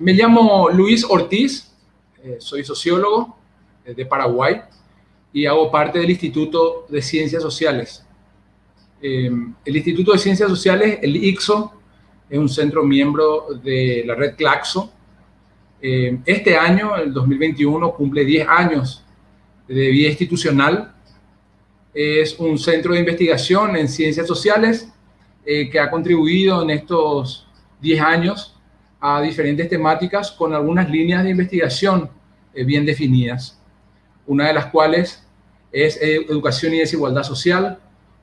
me llamo Luis Ortiz, eh, soy sociólogo eh, de Paraguay y hago parte del Instituto de Ciencias Sociales. el Instituto de Ciencias Sociales, el ICSO, es un centro miembro de la red Claxo. este año, el 2021, cumple 10 años de vida institucional. Es un centro de investigación en ciencias sociales que ha contribuido en estos 10 años a diferentes temáticas con algunas líneas de investigación eh, bien definidas, una de las cuales es eh, educación y desigualdad social,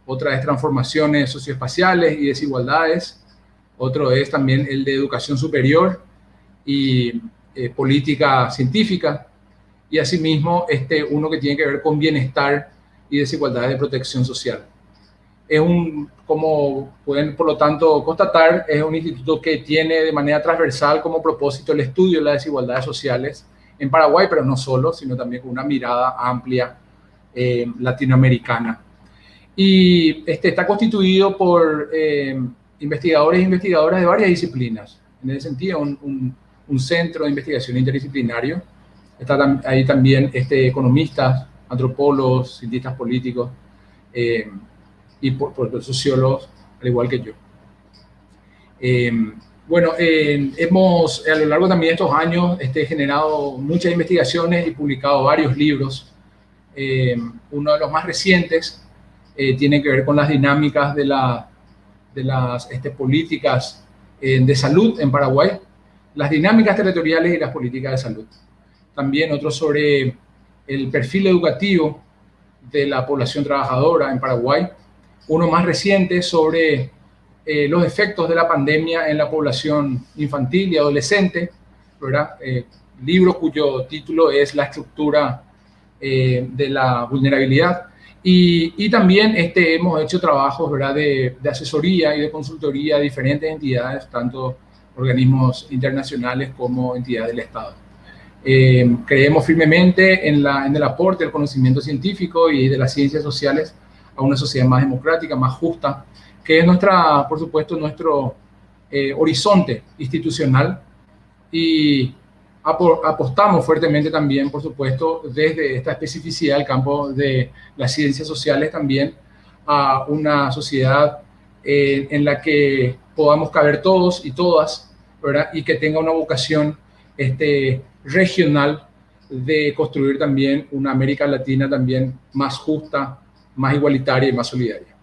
otra es transformaciones socioespaciales y desigualdades, otro es también el de educación superior y eh, política científica, y asimismo este uno que tiene que ver con bienestar y desigualdades de protección social es un, como pueden por lo tanto constatar, es un instituto que tiene de manera transversal como propósito el estudio de las desigualdades sociales en Paraguay, pero no solo, sino también con una mirada amplia eh, latinoamericana. Y este, está constituido por eh, investigadores e investigadoras de varias disciplinas. En ese sentido, un, un, centro de investigación interdisciplinario. Está ahí también este, economistas, antropólogos, cientistas políticos, eh, y por, por sociólogos, al igual que yo. Eh, bueno, eh, hemos a lo largo también de estos años este, generado muchas investigaciones y publicado varios libros. Eh, uno de los más recientes tiene que ver con las dinámicas de, la, de las este, políticas de salud en Paraguay, las dinámicas territoriales y las políticas de salud. También otro sobre el perfil educativo de la población trabajadora en Paraguay, uno más reciente sobre eh, los efectos de la pandemia en la población infantil y adolescente, ¿verdad? Eh, libro cuyo título es La estructura eh, de la vulnerabilidad. Y, también este, hemos hecho trabajos ¿verdad? De, asesoría y de consultoría a diferentes entidades, tanto organismos internacionales como entidades del Estado. creemos firmemente en, la, en el aporte del conocimiento científico y de las ciencias sociales a una sociedad más democrática, más justa, que es nuestra, por supuesto, nuestro eh, horizonte institucional y apostamos fuertemente también, por supuesto, desde esta especificidad del campo de las ciencias sociales también a una sociedad eh, en la que podamos caber todos y todas, ¿verdad? Y que tenga una vocación este, regional de construir también una América Latina también más justa, más igualitaria y más solidaria.